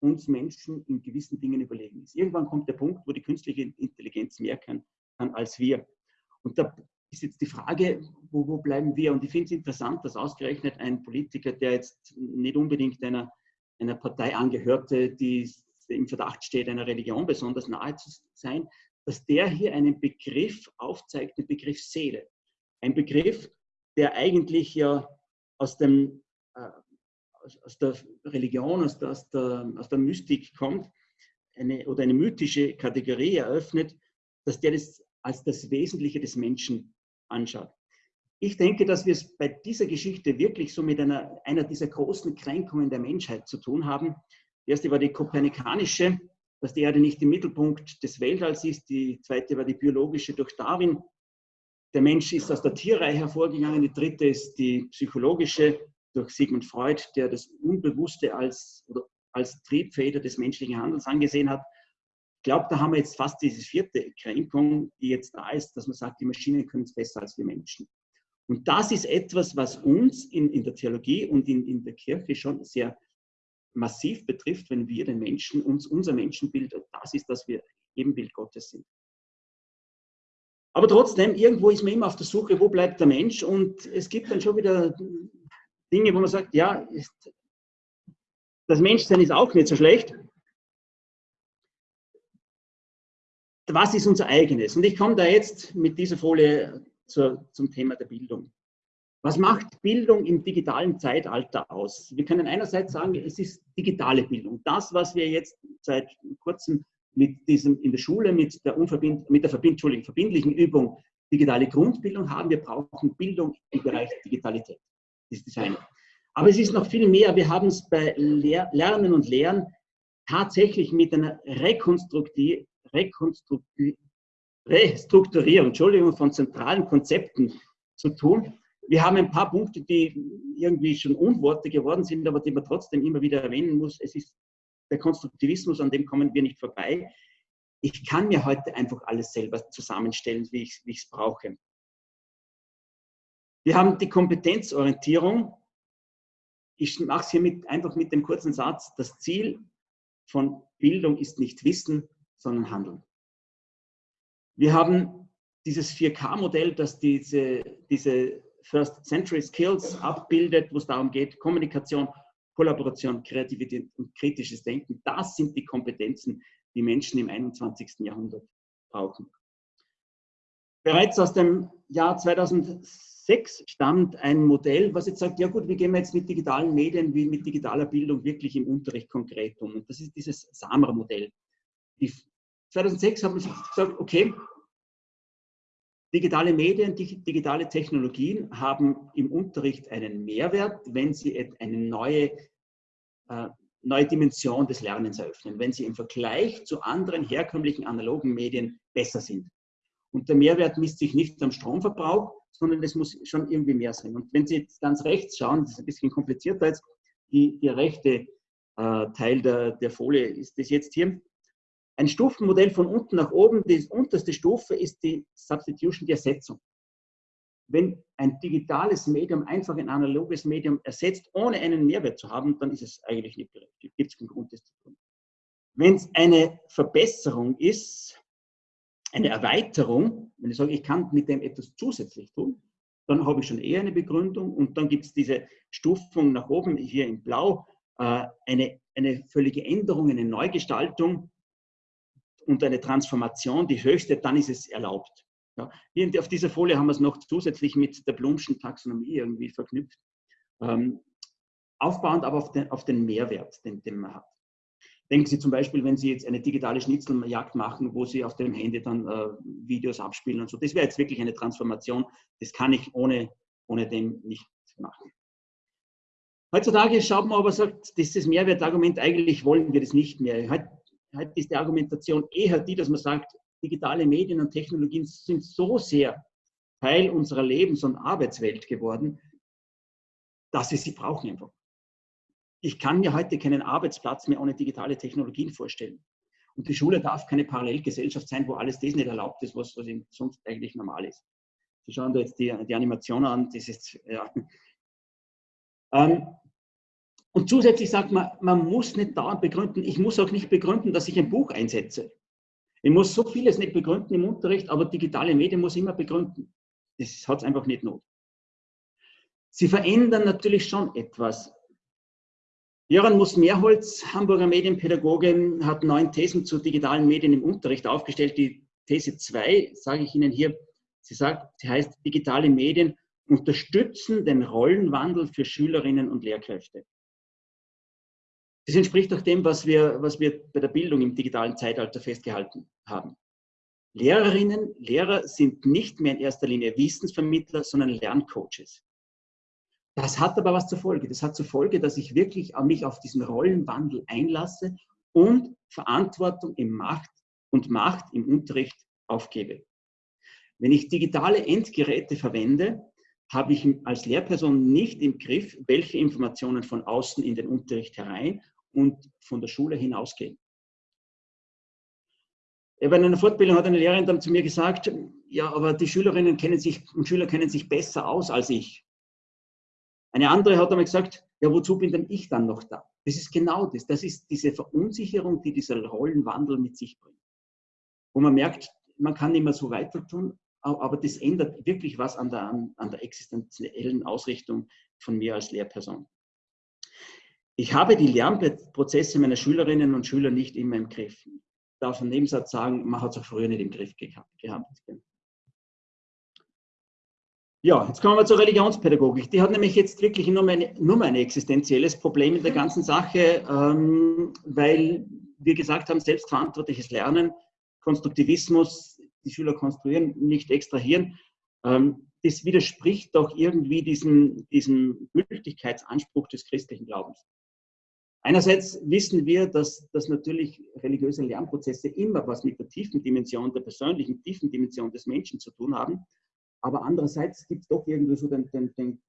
uns Menschen in gewissen Dingen überlegen ist. Irgendwann kommt der Punkt, wo die künstliche Intelligenz mehr kann, kann als wir. Und da ist jetzt die Frage, wo, wo bleiben wir? Und ich finde es interessant, dass ausgerechnet ein Politiker, der jetzt nicht unbedingt einer, einer Partei angehörte, die im Verdacht steht, einer Religion besonders nahe zu sein, dass der hier einen Begriff aufzeigt, den Begriff Seele. Ein Begriff, der eigentlich ja aus, dem, äh, aus der Religion, aus der, aus, der, aus der Mystik kommt, eine, oder eine mythische Kategorie eröffnet, dass der das als das Wesentliche des Menschen anschaut. Ich denke, dass wir es bei dieser Geschichte wirklich so mit einer, einer dieser großen Kränkungen der Menschheit zu tun haben. Die erste war die kopernikanische, dass die Erde nicht im Mittelpunkt des Weltalls ist. Die zweite war die biologische durch Darwin. Der Mensch ist aus der Tierreihe hervorgegangen. Die dritte ist die psychologische durch Sigmund Freud, der das Unbewusste als, als Triebfeder des menschlichen Handelns angesehen hat. Ich glaube, da haben wir jetzt fast diese vierte Kränkung, die jetzt da ist, dass man sagt, die Maschinen können es besser als wir Menschen. Und das ist etwas, was uns in, in der Theologie und in, in der Kirche schon sehr massiv betrifft, wenn wir den Menschen, uns, unser Menschenbild, das ist, dass wir Ebenbild Gottes sind. Aber trotzdem, irgendwo ist man immer auf der Suche, wo bleibt der Mensch? Und es gibt dann schon wieder Dinge, wo man sagt, ja, das Menschsein ist auch nicht so schlecht. Was ist unser eigenes? Und ich komme da jetzt mit dieser Folie zur, zum Thema der Bildung. Was macht Bildung im digitalen Zeitalter aus? Wir können einerseits sagen, es ist digitale Bildung. Das, was wir jetzt seit kurzem mit diesem in der Schule mit der, Unverbind, mit der Verbind, verbindlichen Übung digitale Grundbildung haben. Wir brauchen Bildung im Bereich Digitalität. Das ist das eine. Aber es ist noch viel mehr. Wir haben es bei Lehr Lernen und Lehren tatsächlich mit einer Rekonstrukti Rekonstrukti Restrukturierung Entschuldigung, von zentralen Konzepten zu tun wir haben ein paar Punkte, die irgendwie schon Unworte geworden sind, aber die man trotzdem immer wieder erwähnen muss. Es ist der Konstruktivismus, an dem kommen wir nicht vorbei. Ich kann mir heute einfach alles selber zusammenstellen, wie ich es brauche. Wir haben die Kompetenzorientierung. Ich mache es hier mit, einfach mit dem kurzen Satz. Das Ziel von Bildung ist nicht Wissen, sondern Handeln. Wir haben dieses 4K-Modell, das diese, diese First Century Skills abbildet, wo es darum geht, Kommunikation, Kollaboration, Kreativität und kritisches Denken. Das sind die Kompetenzen, die Menschen im 21. Jahrhundert brauchen. Bereits aus dem Jahr 2006 stammt ein Modell, was jetzt sagt, ja gut, wie gehen wir jetzt mit digitalen Medien, wie mit digitaler Bildung wirklich im Unterricht konkret um? Und das ist dieses SAMR-Modell. 2006 haben wir gesagt, okay, Digitale Medien, digitale Technologien haben im Unterricht einen Mehrwert, wenn sie eine neue, äh, neue Dimension des Lernens eröffnen, wenn sie im Vergleich zu anderen herkömmlichen analogen Medien besser sind. Und der Mehrwert misst sich nicht am Stromverbrauch, sondern es muss schon irgendwie mehr sein. Und wenn Sie jetzt ganz rechts schauen, das ist ein bisschen komplizierter jetzt, die, der rechte äh, Teil der, der Folie ist das jetzt hier, Ein Stufenmodell von unten nach oben, die unterste Stufe ist die Substitution, die Ersetzung. Wenn ein digitales Medium einfach ein analoges Medium ersetzt, ohne einen Mehrwert zu haben, dann ist es eigentlich nicht berechtigt. Gibt es keinen Grund, das zu tun. Wenn es eine Verbesserung ist, eine Erweiterung, wenn ich sage, ich kann mit dem etwas zusätzlich tun, dann habe ich schon eher eine Begründung und dann gibt es diese Stufung nach oben, hier in Blau, äh, eine, eine völligeÄnderung, eine Neugestaltung und eine Transformation, die höchste, dann ist es erlaubt. Ja, auf dieser Folie haben wir es noch zusätzlich mit der Blumschen Taxonomie irgendwie verknüpft. Ähm, aufbauend aber auf den, auf den Mehrwert, den, den man hat. Denken Sie zum Beispiel, wenn Sie jetzt eine digitale Schnitzeljagd machen, wo Sie auf dem Handy dann äh, Videos abspielen und so. Das wäre jetzt wirklich eine Transformation. Das kann ich ohne, ohne dem nicht machen. Heutzutage schaut man aber, sagt, dieses Mehrwertargument, eigentlich wollen wir das nicht mehr. Heute ist die Argumentation eher die, dass man sagt, digitale Medien und Technologien sind so sehr Teil unserer Lebens- und Arbeitswelt geworden, dass wir sie brauchen einfach ich kann mir heute keinen Arbeitsplatz mehr ohne digitale Technologien vorstellen. Und die Schule darf keine Parallelgesellschaft sein, wo alles das nicht erlaubt ist, was, was sonst eigentlich normal ist. Sie schauen da jetzt die, die Animation an, das ist, ja. Ähm, und zusätzlich sagt man, man muss nicht dauernd begründen, ich muss auch nicht begründen, dass ich ein Buch einsetze. Ich muss so vieles nicht begründen im Unterricht, aber digitale Medien muss ich immer begründen. Das hat es einfach nicht not. Sie verändern natürlich schon etwas. Jöran Muss-Mehrholz, Hamburger Medienpädagogin, hat neun Thesen zu digitalen Medien im Unterricht aufgestellt. Die These 2 sage ich Ihnen hier. Sie sagt, sie heißt, digitale Medien unterstützen den Rollenwandel für Schülerinnen und Lehrkräfte. Das entspricht auch dem, was wir, was wir bei der Bildung im digitalen Zeitalter festgehalten haben. Lehrerinnen, Lehrer sind nicht mehr in erster Linie Wissensvermittler, sondern Lerncoaches. Das hat aber was zur Folge. Das hat zur Folge, dass ich wirklich mich auf diesen Rollenwandel einlasse und Verantwortung im Macht und Macht im Unterricht aufgebe. Wenn ich digitale Endgeräte verwende, habe ich als Lehrperson nicht im Griff, welche Informationen von außen in den Unterricht herein und von der Schule hinausgehen. Bei einer Fortbildung hat eine Lehrerin dann zu mir gesagt, ja, aber die Schülerinnen kennen sich und Schüler kennen sich besser aus als ich. Eine andere hat einmal gesagt, ja, wozu bin denn ich dann noch da? Das ist genau das. Das ist diese Verunsicherung, die dieser Rollenwandel mit sich bringt. Wo man merkt, man kann nicht mehr so weiter tun, aber das ändert wirklich was an der, an der existenziellen Ausrichtung von mir als Lehrperson. Ich habe die Lernprozesse meiner Schülerinnen und Schüler nicht immer im Griff. Ich darf im Nebensatz sagen, man hat es auch früher nicht im Griff gehabt. Ja, jetzt kommen wir zur Religionspädagogik. Die hat nämlich jetzt wirklich nur, meine, nur ein existenzielles Problem in der ganzen Sache, ähm, weil wir gesagt haben, selbstverantwortliches Lernen, Konstruktivismus, die Schüler konstruieren, nicht extrahieren. Ähm, das widerspricht doch irgendwie diesem, diesem Gültigkeitsanspruch des christlichen Glaubens. Einerseits wissen wir, dass, dass natürlich religiöse Lernprozesse immer was mit der tiefen Dimension, der persönlichen tiefen Dimension des Menschen zu tun haben. Aber andererseits gibt es doch irgendwie so den, den, den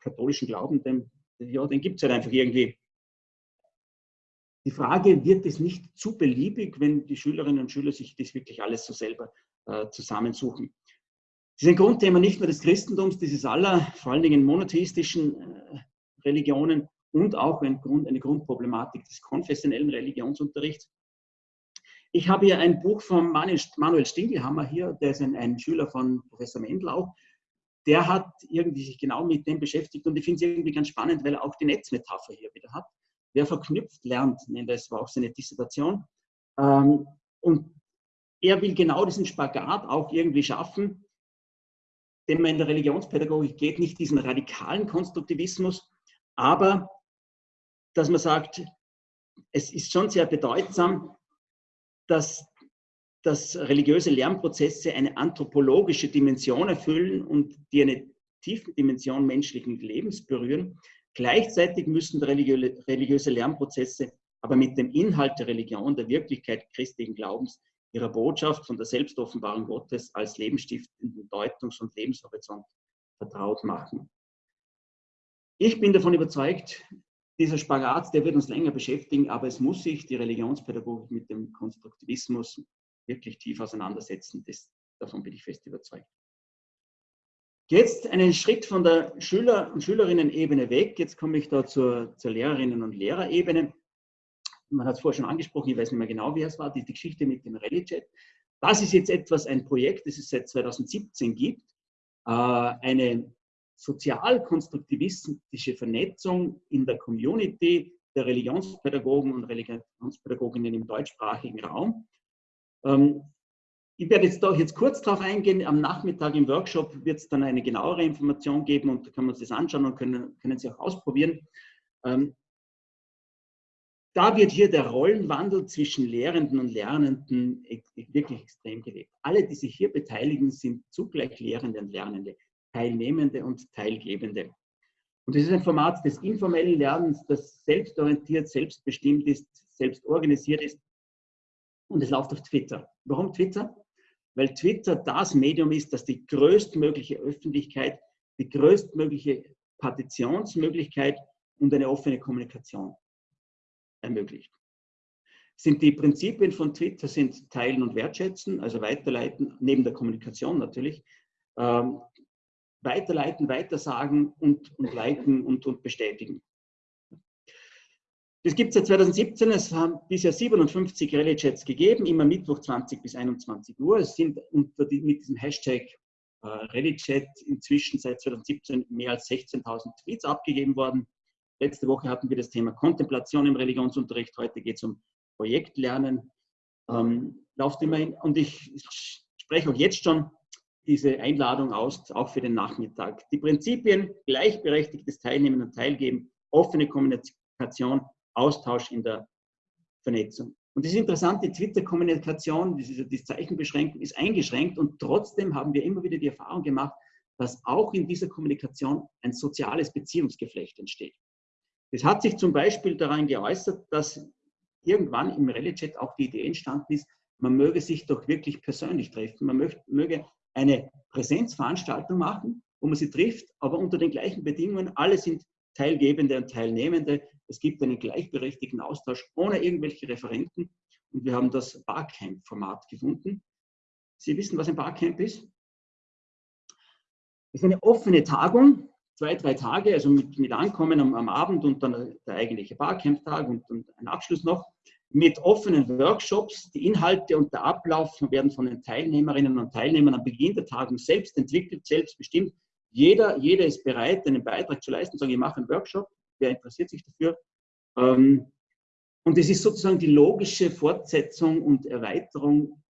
katholischen Glauben, den, ja, den gibt es halt einfach irgendwie. Die Frage, wird es nicht zu beliebig, wenn die Schülerinnen und Schüler sich das wirklich alles so selber äh, zusammensuchen? Das ist ein Grundthema nicht nur des Christentums, dieses aller, vor allen Dingen monotheistischen äh, Religionen und auch ein Grund, eine Grundproblematik des konfessionellen Religionsunterrichts. Ich habe hier ein Buch von Manuel Stingelhammer hier, der ist ein, ein Schüler von Professor Mendel auch. Der hat irgendwie sich genau mit dem beschäftigt und ich finde es irgendwie ganz spannend, weil er auch die Netzmetapher hier wieder hat. Wer verknüpft, lernt, das war auch seine Dissertation. Ähm, und er will genau diesen Spagat auch irgendwie schaffen, den man in der Religionspädagogik geht, nicht diesen radikalen Konstruktivismus, aber dass man sagt, es ist schon sehr bedeutsam, dass, dass religiöse Lernprozesse eine anthropologische Dimension erfüllen und die eine tiefe Dimension menschlichen Lebens berühren. Gleichzeitig müssen religiöse Lernprozesse aber mit dem Inhalt der Religion, der Wirklichkeit christlichen Glaubens, ihrer Botschaft von der Selbstoffenbarung Gottes als lebensstiftenden Deutungs- und Lebenshorizont vertraut machen. Ich bin davon überzeugt, dieser Spagat, der wird uns länger beschäftigen, aber es muss sich die Religionspädagogik mit dem Konstruktivismus wirklich tief auseinandersetzen. Das, davon bin ich fest überzeugt. Jetzt einen Schritt von der Schüler- und Schülerinnen-Ebene weg. Jetzt komme ich da zur, zur Lehrerinnen- und Lehrerebene. Man hat es vorher schon angesprochen, ich weiß nicht mehr genau, wie es war, die, die Geschichte mit dem RallyChat. Das ist jetzt etwas, ein Projekt, das es seit 2017 gibt. Äh, eine sozial-konstruktivistische Vernetzung in der Community der Religionspädagogen und Religionspädagoginnen im deutschsprachigen Raum. Ähm, ich werde jetzt da jetzt kurz darauf eingehen. Am Nachmittag im Workshop wird es dann eine genauere Information geben und da können wir uns das anschauen und können, können Sie auch ausprobieren. Ähm, da wird hier der Rollenwandel zwischen Lehrenden und Lernenden e-, wirklich extrem gelebt. Alle, die sich hier beteiligen, sind zugleich Lehrende und Lernende. Teilnehmende und Teilgebende. Und das ist ein Format des informellen Lernens, das selbstorientiert, selbstbestimmt ist, selbst organisiert ist. Und es läuft auf Twitter. Warum Twitter? Weil Twitter das Medium ist, das die größtmögliche Öffentlichkeit, die größtmögliche Partizipationsmöglichkeit und eine offene Kommunikation ermöglicht. Sind die Prinzipien von Twitter sind Teilen und Wertschätzen, also Weiterleiten, neben der Kommunikation natürlich, ähm, weiterleiten, weitersagen und, und liken und, und bestätigen. Das gibt es seit 2017. Es haben bisher 57 Rallye-Chats gegeben, immer Mittwoch 20 bis 21 Uhr. Es sind die, mit diesem Hashtag äh, Rallye-Chat inzwischen seit 2017 mehr als 16.000 Tweets abgegeben worden. Letzte Woche hatten wir das Thema Kontemplation im Religionsunterricht. Heute geht es um Projektlernen. Ähm, läuft immerhin, und ich spreche auch jetzt schon diese Einladung aus, auch für den Nachmittag. Die Prinzipien, gleichberechtigtes Teilnehmen und Teilgeben, offene Kommunikation, Austausch in der Vernetzung. Und das ist interessant, die Twitter-Kommunikation, diese, diese Zeichenbeschränkung ist eingeschränkt und trotzdem haben wir immer wieder die Erfahrung gemacht, dass auch in dieser Kommunikation ein soziales Beziehungsgeflecht entsteht. Das hat sich zum Beispiel daran geäußert, dass irgendwann im Rallye-Chat auch die Idee entstanden ist, man möge sich doch wirklich persönlich treffen, man möge eine Präsenzveranstaltung machen, wo man sie trifft, aber unter den gleichen Bedingungen. Alle sind Teilgebende und Teilnehmende. Es gibt einen gleichberechtigten Austausch ohne irgendwelche Referenten. Und wir haben das Barcamp-Format gefunden. Sie wissen, was ein Barcamp ist? Es ist eine offene Tagung, zwei, drei Tage, also mit, mit Ankommen am, am Abend und dann der eigentliche Barcamp-Tag und, und ein Abschluss noch mit offenen Workshops. Die Inhalte und der Ablauf werden von den Teilnehmerinnen und Teilnehmern am Beginn der Tagung selbst entwickelt, selbst bestimmt. Jeder, jeder ist bereit, einen Beitrag zu leisten, sagen, ich mache einen Workshop, wer interessiert sich dafür? Ähm, und es ist sozusagen die logische Fortsetzung und Erweiterung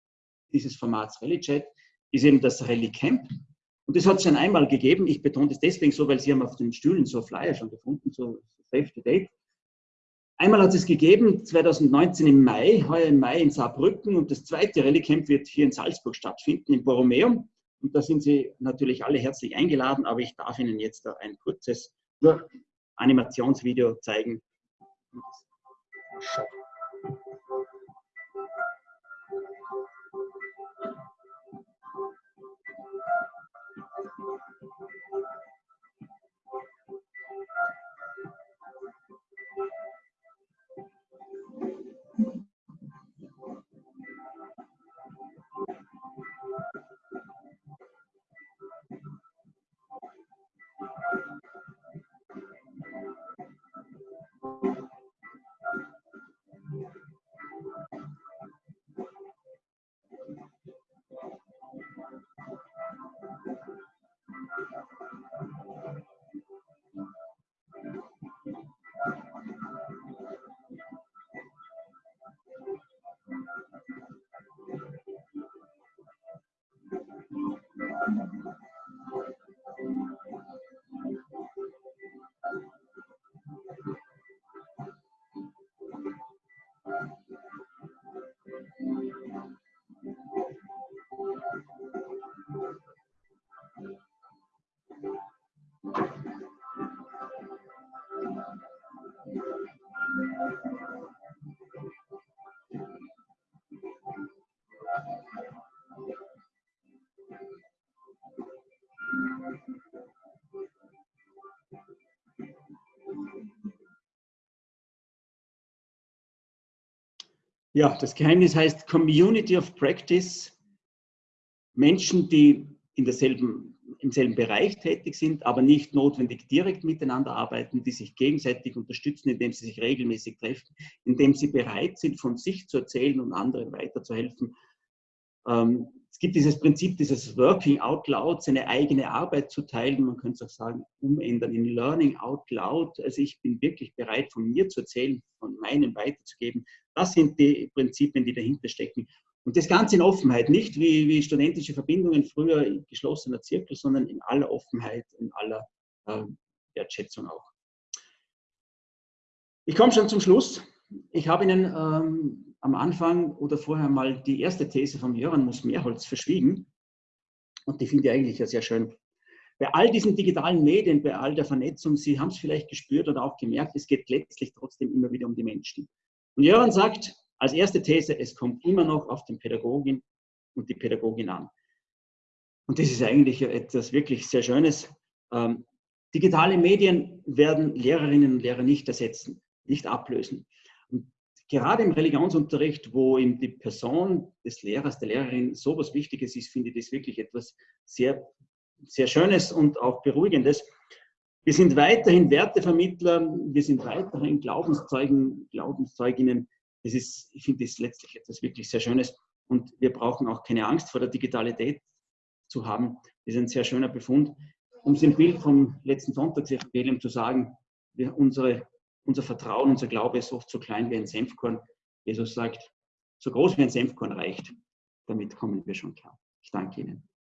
dieses Formats Rally Chat, ist eben das Rally Camp. Und das hat es schon einmal gegeben. Ich betone das deswegen so, weil Sie haben auf den Stühlen so Flyer schon gefunden, so Save the Date. Einmal hat es gegeben, 2019 im Mai, heuer im Mai in Saarbrücken und das zweite Rallye-Camp wird hier in Salzburg stattfinden, im Borromeum. Und da sind Sie natürlich alle herzlich eingeladen, aber ich darf Ihnen jetzt ein kurzes Animationsvideo zeigen. Amém. Ja, das Geheimnis heißt Community of Practice. Menschen, die in derselben, im selben Bereich tätig sind, aber nicht notwendig direkt miteinander arbeiten, die sich gegenseitig unterstützen, indem sie sich regelmäßig treffen, indem sie bereit sind, von sich zu erzählen und anderen weiterzuhelfen. Ähm, es gibt dieses Prinzip dieses Working out loud, seine eigene Arbeit zu teilen. Man könnte es auch sagen, umändern in Learning out loud. Also ich bin wirklich bereit, von mir zu erzählen, von meinem weiterzugeben. Das sind die Prinzipien, die dahinter stecken. Und das Ganze in Offenheit, nicht wie, wie studentische Verbindungen früher in geschlossener Zirkel, sondern in aller Offenheit, in aller äh, Wertschätzung auch. Ich komme schon zum Schluss. Ich habe Ihnen ähm, am Anfang oder vorher mal die erste These vom Jöran Muss-Mehrholz verschwiegen. Und die finde ich eigentlich ja sehr schön. Bei all diesen digitalen Medien, bei all der Vernetzung, Sie haben es vielleicht gespürt oder auch gemerkt, es geht letztlich trotzdem immer wieder um die Menschen. Und Jöran sagt als erste These, es kommt immer noch auf den Pädagogin und die Pädagogin an. Und das ist eigentlich etwas wirklich sehr Schönes. Ähm, digitale Medien werden Lehrerinnen und Lehrer nicht ersetzen, nicht ablösen gerade im Religionsunterricht, wo eben die Person des Lehrers, der Lehrerin so was Wichtiges ist, finde ich das wirklich etwas sehr, sehr Schönes und auch Beruhigendes. Wir sind weiterhin Wertevermittler, wir sind weiterhin Glaubenszeugen, Glaubenszeuginnen. Das ist, ich finde das letztlich etwas wirklich sehr Schönes. Und wir brauchen auch keine Angst vor der Digitalität zu haben. Das ist ein sehr schöner Befund. Um es im Bild vom letzten Sonntagsevangelium zu sagen, wir, unsere unser Vertrauen, unser Glaube ist oft so klein wie ein Senfkorn. Jesus sagt, so groß wie ein Senfkorn reicht. Damit kommen wir schon klar. Ich danke Ihnen.